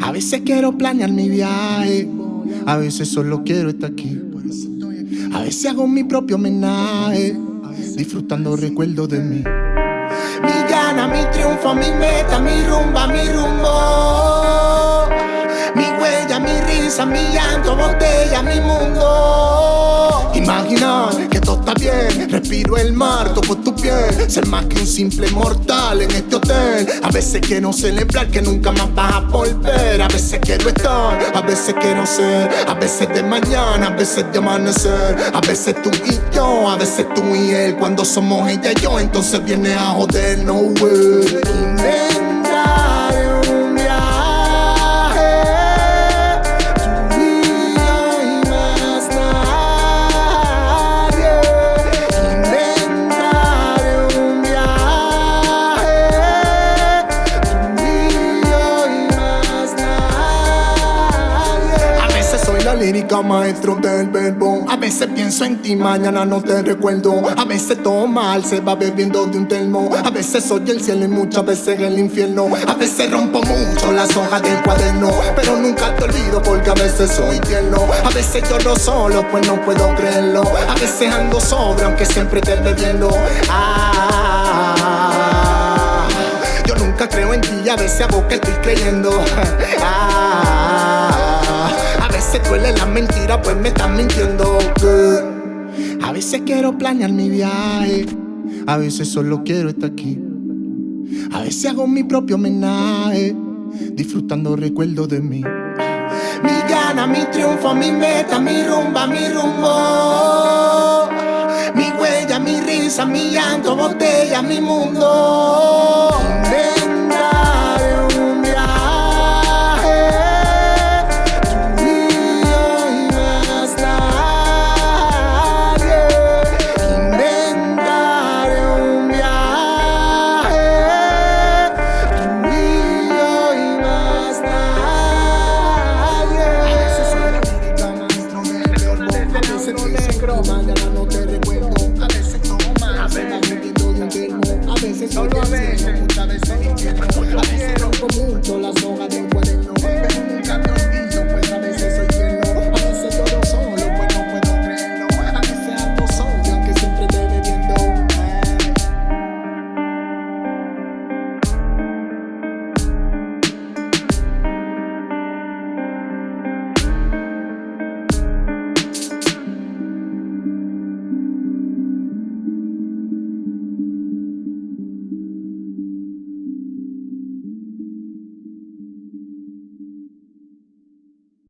A veces quiero planear mi viaje, a veces solo quiero estar aquí. A veces hago mi propio homenaje, disfrutando recuerdos de mí. Mi gana, mi triunfo, mi meta, mi rumba, mi rumbo. Risa, mi llanto, botella, mi mundo. Imaginar que todo está bien, respiro el mar, toco tu piel. Ser más que un simple mortal en este hotel. A veces quiero celebrar que nunca más vas a volver. A veces quiero estar, a veces quiero ser. A veces de mañana, a veces de amanecer. A veces tú y yo, a veces tú y él. Cuando somos ella y yo, entonces viene a joder, no way. Lírica maestro del verbo. A veces pienso en ti, mañana no te recuerdo. A veces todo mal se va bebiendo de un termo. A veces soy el cielo y muchas veces el infierno. A veces rompo mucho las hojas del cuaderno. Pero nunca te olvido porque a veces soy tierno. A veces lloro solo, pues no puedo creerlo. A veces ando sobre, aunque siempre te bebiendo. Ah, yo nunca creo en ti a veces hago que estoy creyendo. Ah, veces duele la mentira, pues me están mintiendo. A veces quiero planear mi viaje, a veces solo quiero estar aquí. A veces hago mi propio homenaje, disfrutando recuerdos de mí. Mi gana, mi triunfo, mi meta, mi rumba, mi rumbo. Mi huella, mi risa, mi llanto, botella, mi mundo. Negro, negro. Mañana no te recuerdo, a veces tomas. A veces de un a veces solo a veces. Muchas veces quiero. A veces rompo mucho las hojas.